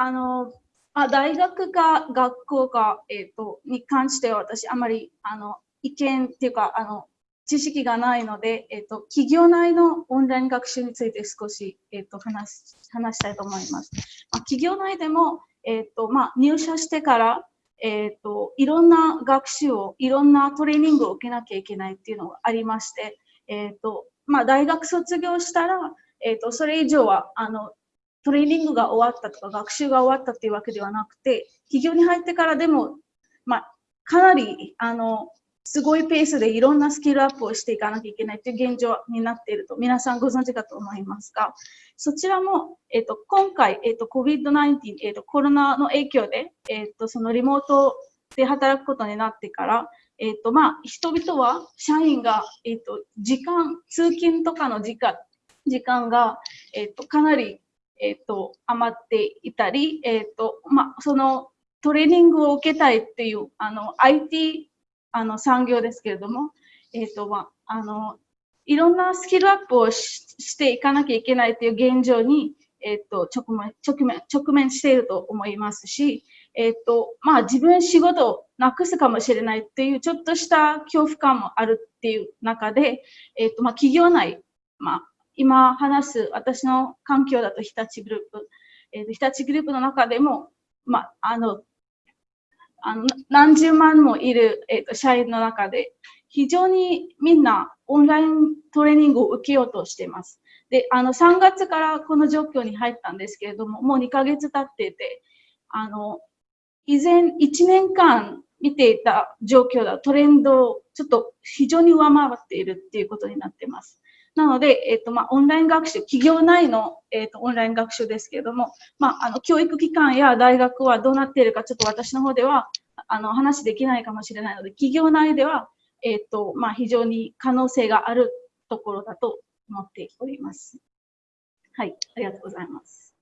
あの、あ大学か学校か、えーと、に関しては私、あまりあの意見っていうかあの、知識がないので、えーと、企業内のオンライン学習について少し、えーと、話話したいと思います。まあ、企業内でも、えーとまあ、入社してから、えー、といろんな学習を、いろんなトレーニングを受けなきゃいけないっていうのがありまして、えーとまあ、大学卒業したら、えー、とそれ以上はあのトレーニングが終わったとか学習が終わったっていうわけではなくて、企業に入ってからでも、まあ、かなりあのすごいペースでいろんなスキルアップをしていかなきゃいけないという現状になっていると皆さんご存知かと思いますが、そちらも、えっと、今回、えっと、COVID-19、えっと、コロナの影響で、えっと、そのリモートで働くことになってから、えっと、まあ、人々は、社員が、えっと、時間、通勤とかの時間、時間が、えっと、かなり、えっと、余っていたり、えっと、ま、そのトレーニングを受けたいっていう、あの、IT あの産業ですけれども、えっ、と、まあ、の、いろんなスキルアップをしていかなきゃいけないという現状に、えっ、ー、と、直面、直面、直面していると思いますし、えっ、ー、と、ま、自分仕事をなくすかもしれないっていうちょっとした恐怖感もあるっていう中で、えっ、と、ま、企業内、ま、今話す私の環境だと日立グループ、えー、日立グループの中でも、まあ、の、あの何十万もいる、えーと、社員の中で、非常にみんなオンライントレーニングを受けようとしています。で、あの3月からこの状況に入ったんですけれども、もう2ヶ月経っていて、あの、以前1年間見ていた状況だトレンドをちょっと非常に上回っているっていうことになっています。なので、えっ、と、まあ、オンライン学習、企業内の、えっ、と、オンライン学習ですけれども、まあ、あの、教育機関や大学はどうなっているか、ちょっと私の方では、あの、話できないかもしれないので、企業内では、えっ、と、まあ、非常に可能性があるところだと思っております。はい、ありがとうございます。